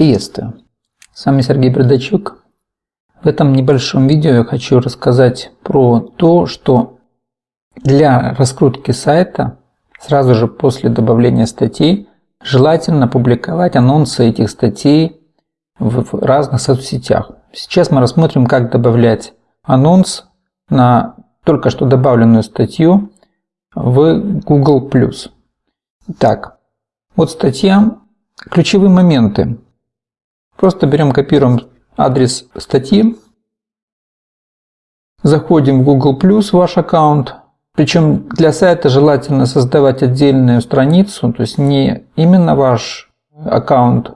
Приветствую! С вами Сергей Бердачук. В этом небольшом видео я хочу рассказать про то, что для раскрутки сайта сразу же после добавления статей желательно публиковать анонсы этих статей в разных соцсетях. Сейчас мы рассмотрим, как добавлять анонс на только что добавленную статью в Google+. Так, вот статья. Ключевые моменты. Просто берем, копируем адрес статьи, заходим в Google+, ваш аккаунт, причем для сайта желательно создавать отдельную страницу, то есть не именно ваш аккаунт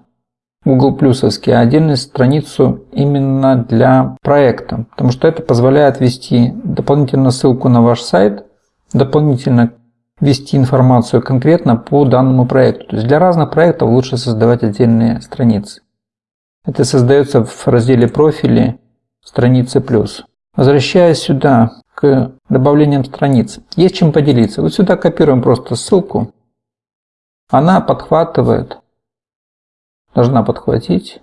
Google Плюсовский, а отдельную страницу именно для проекта, потому что это позволяет ввести дополнительно ссылку на ваш сайт, дополнительно ввести информацию конкретно по данному проекту. То есть для разных проектов лучше создавать отдельные страницы. Это создается в разделе профили страницы плюс. Возвращаясь сюда к добавлениям страниц, есть чем поделиться. Вот сюда копируем просто ссылку. Она подхватывает, должна подхватить.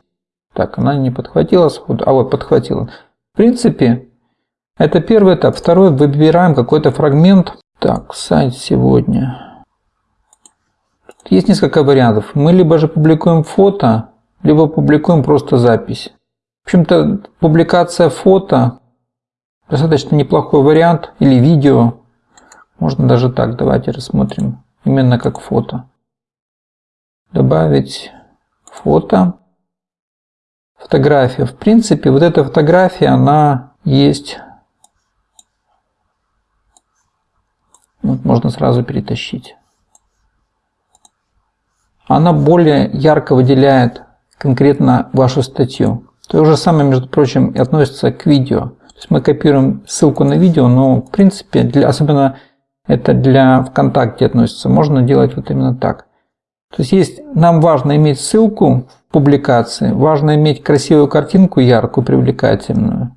Так, она не подхватила сходу, а вот подхватила. В принципе, это первый этап. Второй, выбираем какой-то фрагмент. Так, сайт сегодня. Есть несколько вариантов. Мы либо же публикуем фото, либо публикуем просто запись. В общем-то, публикация фото достаточно неплохой вариант, или видео. Можно даже так, давайте рассмотрим, именно как фото. Добавить фото. Фотография. В принципе, вот эта фотография, она есть. Вот можно сразу перетащить. Она более ярко выделяет конкретно вашу статью. То же самое, между прочим, и относится к видео. То есть мы копируем ссылку на видео, но в принципе, для, особенно это для ВКонтакте относится, можно делать вот именно так. То есть, есть нам важно иметь ссылку в публикации, важно иметь красивую картинку, яркую, привлекательную.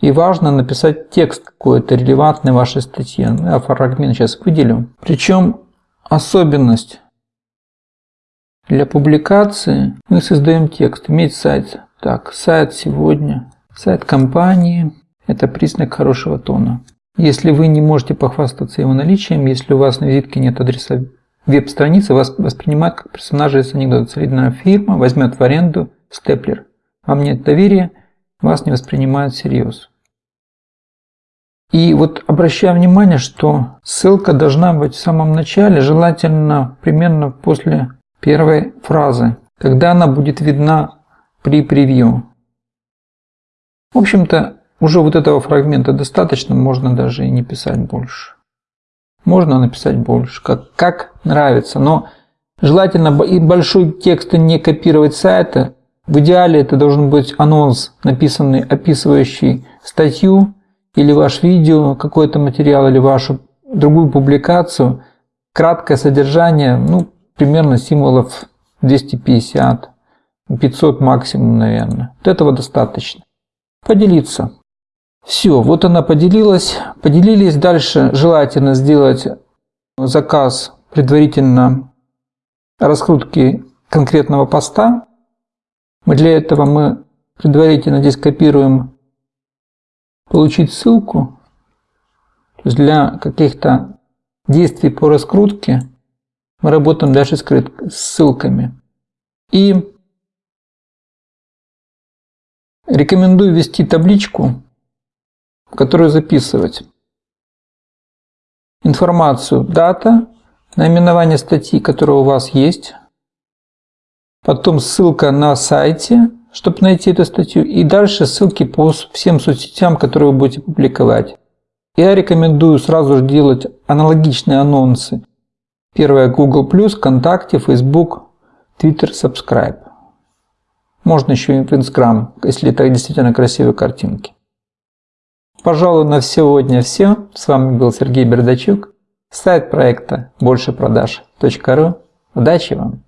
И важно написать текст какой-то релевантный вашей статье. Ну, я фрагмент сейчас выделю. Причем особенность для публикации мы создаем текст, иметь сайт. Так, сайт сегодня, сайт компании – это признак хорошего тона. Если вы не можете похвастаться его наличием, если у вас на визитке нет адреса веб-страницы, вас воспринимают как персонажа из анекдота. Солидная фирма возьмет в аренду степлер. Вам нет доверия, вас не воспринимают всерьез. И вот обращаю внимание, что ссылка должна быть в самом начале, желательно примерно после первой фразы, когда она будет видна при превью. В общем-то, уже вот этого фрагмента достаточно, можно даже и не писать больше. Можно написать больше, как, как нравится, но желательно и большой текст не копировать с сайта. В идеале это должен быть анонс, написанный, описывающий статью или ваш видео, какой-то материал или вашу другую публикацию, краткое содержание, ну, примерно символов 250, 500 максимум, наверное. Вот этого достаточно. Поделиться. Все, вот она поделилась. Поделились. Дальше желательно сделать заказ предварительно раскрутки конкретного поста. Мы для этого мы предварительно здесь копируем получить ссылку. То есть для каких-то действий по раскрутке мы работаем дальше с ссылками. И рекомендую ввести табличку, в которую записывать информацию, дата, наименование статьи, которая у вас есть, потом ссылка на сайте, чтобы найти эту статью, и дальше ссылки по всем соцсетям, которые вы будете публиковать. Я рекомендую сразу же делать аналогичные анонсы Первое Google+, ВКонтакте, Facebook, Twitter, Subscribe. Можно еще и Instagram, если это действительно красивые картинки. Пожалуй, на сегодня все. С вами был Сергей Бердачук. Сайт проекта большепродаж.ру. Удачи вам!